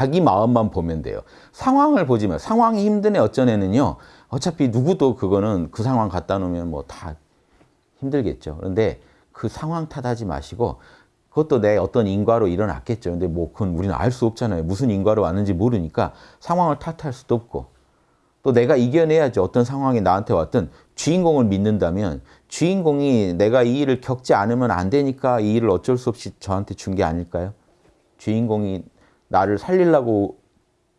자기 마음만 보면 돼요. 상황을 보지 마. 상황이 힘드네 어쩌네는요. 어차피 누구도 그거는 그 상황 갖다 놓으면 뭐 다 힘들겠죠. 그런데 그 상황 탓하지 마시고 그것도 내 어떤 인과로 일어났겠죠. 근데 뭐 그건 우리는 알 수 없잖아요. 무슨 인과로 왔는지 모르니까 상황을 탓할 수도 없고 또 내가 이겨내야지 어떤 상황이 나한테 왔든 주인공을 믿는다면 주인공이 내가 이 일을 겪지 않으면 안 되니까 이 일을 어쩔 수 없이 저한테 준 게 아닐까요? 주인공이 나를 살리려고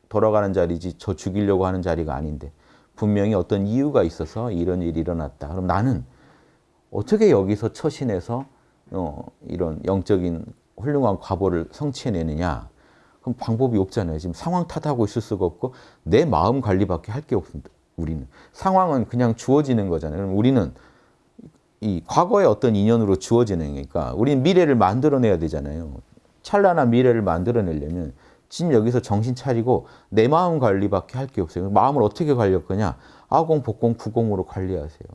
돌아가는 자리지 저 죽이려고 하는 자리가 아닌데 분명히 어떤 이유가 있어서 이런 일이 일어났다. 그럼 나는 어떻게 여기서 처신해서 어, 이런 영적인 훌륭한 과보를 성취해내느냐. 그럼 방법이 없잖아요. 지금 상황 탓하고 있을 수가 없고 내 마음 관리밖에 할 게 없습니다. 우리는. 상황은 그냥 주어지는 거잖아요. 그럼 우리는 이 과거의 어떤 인연으로 주어지는 거니까 우리는 미래를 만들어내야 되잖아요. 찬란한 미래를 만들어내려면 지금 여기서 정신 차리고 내 마음 관리밖에 할 게 없어요. 마음을 어떻게 관리할 거냐? 아공, 복공, 구공으로 관리하세요.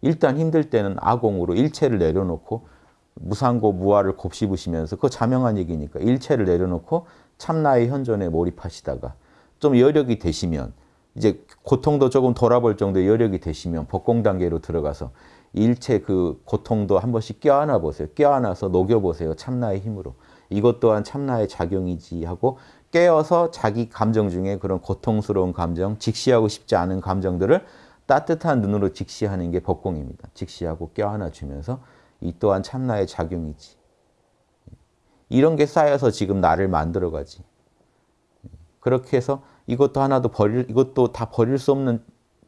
일단 힘들 때는 아공으로 일체를 내려놓고 무상고, 무아를 곱씹으시면서 그 자명한 얘기니까 일체를 내려놓고 참나의 현존에 몰입하시다가 좀 여력이 되시면 이제 고통도 조금 돌아볼 정도의 여력이 되시면 복공 단계로 들어가서 일체 그 고통도 한 번씩 껴안아 보세요. 껴안아서 녹여보세요. 참나의 힘으로. 이것 또한 참나의 작용이지 하고 깨어서 자기 감정 중에 그런 고통스러운 감정, 직시하고 싶지 않은 감정들을 따뜻한 눈으로 직시하는 게 법공입니다. 직시하고 껴안아 주면서 이 또한 참나의 작용이지. 이런 게 쌓여서 지금 나를 만들어가지. 그렇게 해서 이것도 하나도 버릴, 이것도 다 버릴 수 없는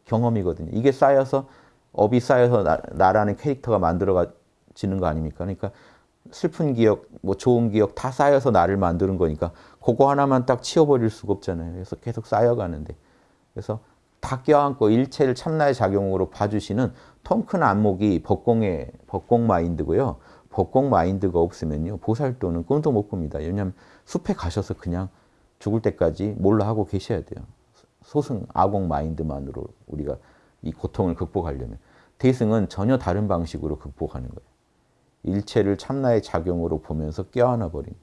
경험이거든요. 이게 쌓여서, 업이 쌓여서 나, 나라는 캐릭터가 만들어지는 거 아닙니까? 그러니까 슬픈 기억, 뭐 좋은 기억 다 쌓여서 나를 만드는 거니까 그거 하나만 딱 치워버릴 수가 없잖아요. 그래서 계속 쌓여가는데. 그래서 다 껴안고 일체를 참나의 작용으로 봐주시는 통 큰 안목이 법공의, 법공 마인드고요. 법공 마인드가 없으면요. 보살도는 꿈도 못 꿉니다. 왜냐하면 숲에 가셔서 그냥 죽을 때까지 몰라 하고 계셔야 돼요. 소승, 아공 마인드만으로 우리가 이 고통을 극복하려면. 대승은 전혀 다른 방식으로 극복하는 거예요. 일체를 참나의 작용으로 보면서 껴안아 버린